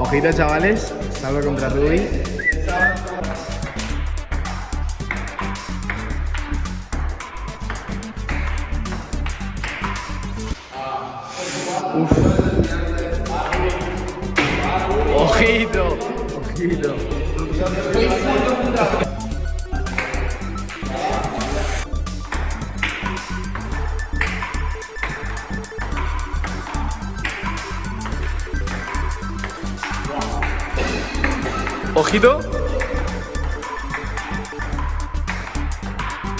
Ojito, chavales. Salva contra Ruby. Uf. Ojito. Ojito. Ojito.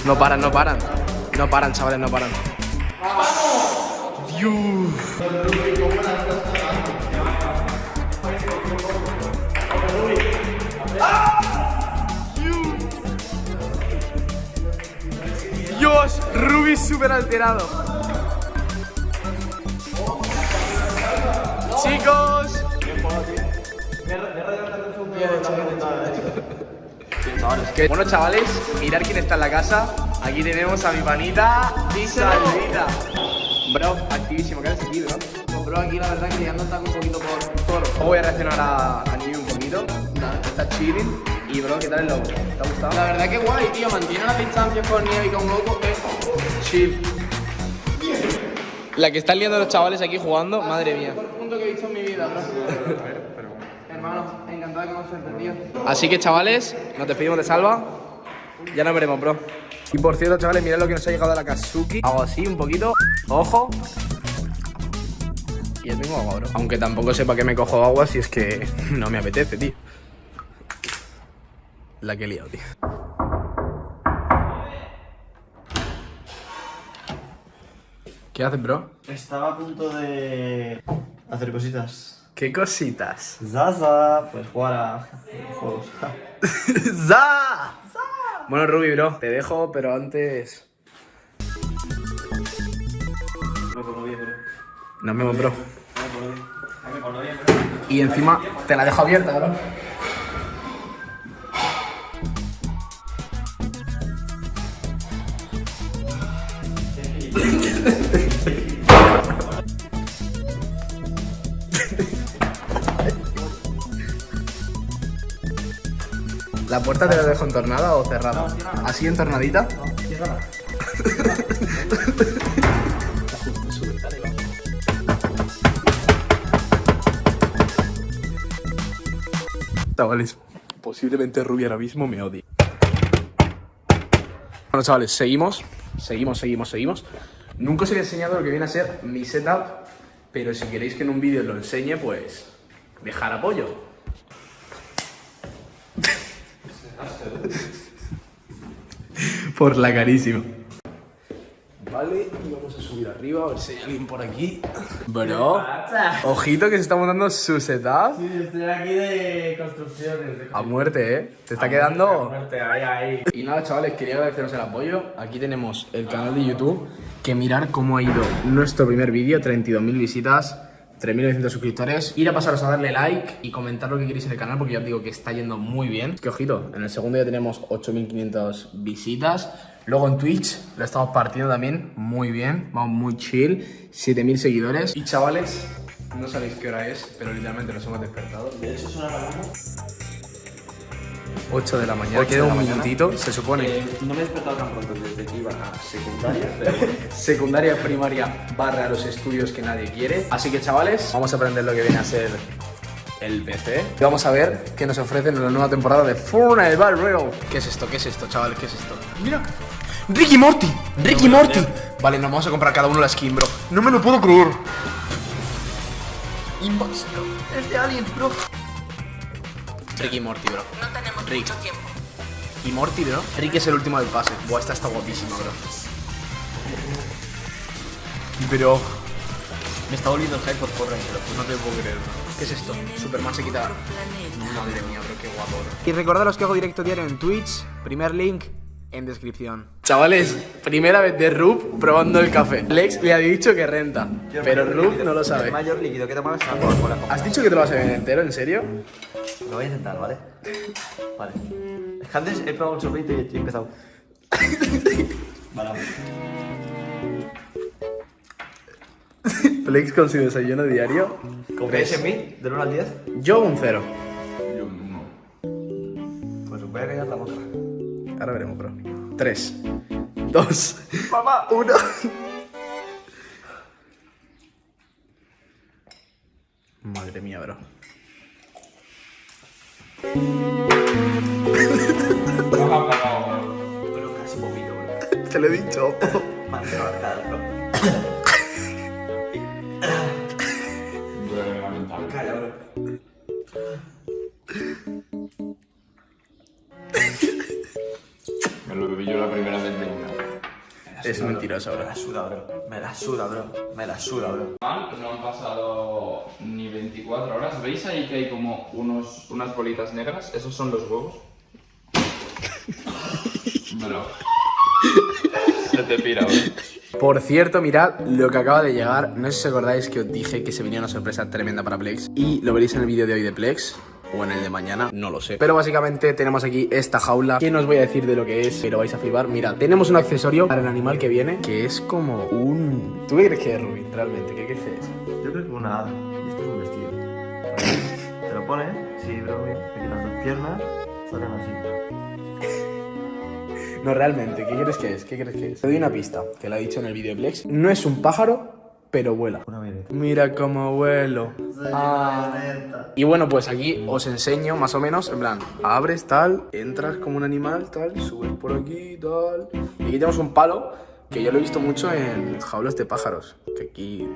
No paran, no paran. No paran, chavales, no paran. Dios. Dios, Ruby súper alterado. Chicos. Bueno chavales, mirad quién está en la casa. Aquí tenemos a mi panita Salvita. Bro, activísimo, ¿qué haces aquí, bro? Pues, bro, aquí la verdad que ya no está un poquito por toro. Voy a reaccionar a, a Niu un poquito. Está chilling. Y bro, ¿qué tal el logo? ¿Te ha gustado? La verdad que guay, tío. Mantiene las distancias con Nieve y con Goku. eh. Chill. La que están liando los chavales aquí jugando, madre mía. Mejor punto que he visto en mi vida, bro. Hermano, Así que chavales, nos despedimos de Salva. Ya nos veremos, bro. Y por cierto, chavales, mirad lo que nos ha llegado de la Kazuki. Hago así un poquito. Ojo. Y ya tengo agua, bro. Aunque tampoco sepa que me cojo agua si es que no me apetece, tío. La que he liado, tío. ¿Qué haces, bro? Estaba a punto de hacer cositas. ¿Qué cositas? Zaza, pues jugar a juegos. ¡Za! Bueno, Ruby, bro, te dejo, pero antes. Me pongo bien, bro. Nos vemos. Me. Me bro. Y encima te la dejo abierta, bro. puerta te la dejo entornada o cerrada? ¿Así entornadita? Chavales, posiblemente Ruby ahora mismo me odie. Bueno, chavales, seguimos. Seguimos, seguimos, seguimos. Nunca os he enseñado lo que viene a ser mi setup, pero si queréis que en un vídeo os lo enseñe, pues dejar apoyo. Por la carísima. Vale, y vamos a subir arriba a ver si hay alguien por aquí. Bro, ojito que se está montando su setup. Sí, estoy aquí de construcciones. De A muerte, ¿eh? Te está quedando... muerte, ahí, ahí. Y nada, chavales, quería agradeceros el apoyo. Aquí tenemos el canal de YouTube. Que mirar cómo ha ido nuestro primer vídeo. 32.000 visitas, 3.900 suscriptores. Ir a pasaros a darle like y comentar lo que queréis en el canal porque ya os digo que está yendo muy bien. Es que ojito, en el segundo ya tenemos 8.500 visitas. Luego en Twitch lo estamos partiendo también muy bien. Vamos muy chill. 7.000 seguidores. Y chavales, no sabéis qué hora es, pero literalmente nos hemos despertado. De hecho, suena la misma. 8 de la mañana. Queda un minutito, se supone. Eh, no me he despertado tan pronto desde que iba a secundaria, pero secundaria, primaria, barra los estudios que nadie quiere. Así que chavales, vamos a aprender lo que viene a ser el PC. Y vamos a ver qué nos ofrecen en la nueva temporada de Fortnite Battle Royale. ¿Qué es esto? ¿Qué es esto, chavales? ¿Qué es esto? Mira. Ricky Morty, Ricky Morty. Vale, nos vamos a comprar cada uno la skin, bro. No me lo puedo creer. Inbox, bro. Es de Aliens, bro. Ricky Morty, bro. No tenemos Rick. mucho tiempo. Y Morty, bro. Rick es el último del pase. Buah, esta está guapísima, bro. Pero. Me está volviendo el hype por pues no te puedo creer, bro. ¿Qué es esto? Superman se quita. Madre mía, bro, qué guapo, bro. Y recordaros que hago directo diario en Twitch. Primer link en descripción. Chavales, primera vez de Rub probando el café. Lex le ha dicho que renta, pero Rub no lo sabe. mayor líquido que Coca-Cola. ¿Has dicho que te lo vas a beber entero? ¿En serio? Lo voy a intentar, ¿vale? Vale. Es que antes he probado un sorbito y he empezado. Vale, vamos. Plex con su desayuno diario. ¿Confías en mí? ¿Del 1 al 10? Yo un cero. Yo no. Pues os voy a callar la boca. Ahora veremos, bro. Tres, dos, ¡Mamá! uno. Madre mía, bro. Pero casi vomito, bro. Te lo he dicho. Bro. Calla, bro. Me lo bebí yo la primera vez de una. Es mentiroso, Me bro. la suda, bro. Me la suda, bro. Me la suda, bro. Mal, no han pasado ni 24 horas. ¿Veis ahí que hay como unos, unas bolitas negras? Esos son los huevos. Bueno. Se te pira, bro. Por cierto, mirad lo que acaba de llegar. No sé si os acordáis que os dije que se venía una sorpresa tremenda para Plex. Y lo veréis en el vídeo de hoy de Plex. O en el de mañana, no lo sé. Pero básicamente tenemos aquí esta jaula. Que no os voy a decir de lo que es, pero vais a flipar. Mirad, tenemos un accesorio para el animal que viene. Que es como un... ¿Tú qué crees que es, Rubin? Realmente, ¿qué crees que es? Yo creo que una hada. Y esto es un vestido. Te lo pones, sí, bro, bien. Y las dos piernas salen así. No, realmente, ¿qué crees que es? ¿Qué crees que es? Te doy una pista, que la he dicho en el vídeo de Plex. No es un pájaro, pero vuela. Mira cómo vuelo. Ah. Y bueno, pues aquí os enseño más o menos, en plan, abres tal, entras como un animal, tal, subes por aquí, tal. Y aquí tenemos un palo que yo lo he visto mucho en jaulas de pájaros, que aquí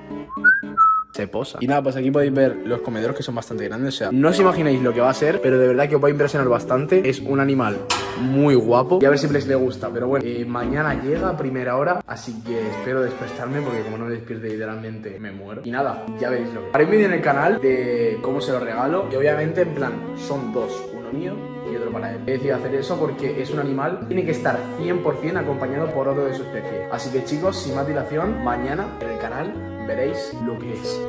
se posa. Y nada, pues aquí podéis ver los comederos que son bastante grandes, o sea, no os imagináis lo que va a ser, pero de verdad que os va a impresionar bastante. Es un animal muy guapo y a ver si les le gusta, pero bueno, eh, mañana llega a primera hora, así que espero despertarme porque como no me despierte literalmente me muero. Y nada, ya veréis lo que... Haré un vídeo en el canal de cómo se lo regalo y obviamente en plan, son dos, uno mío y otro para él. He decidido hacer eso porque es un animal, tiene que estar 100% acompañado por otro de su especie. Así que chicos, sin más dilación, mañana en el canal veréis lo que es.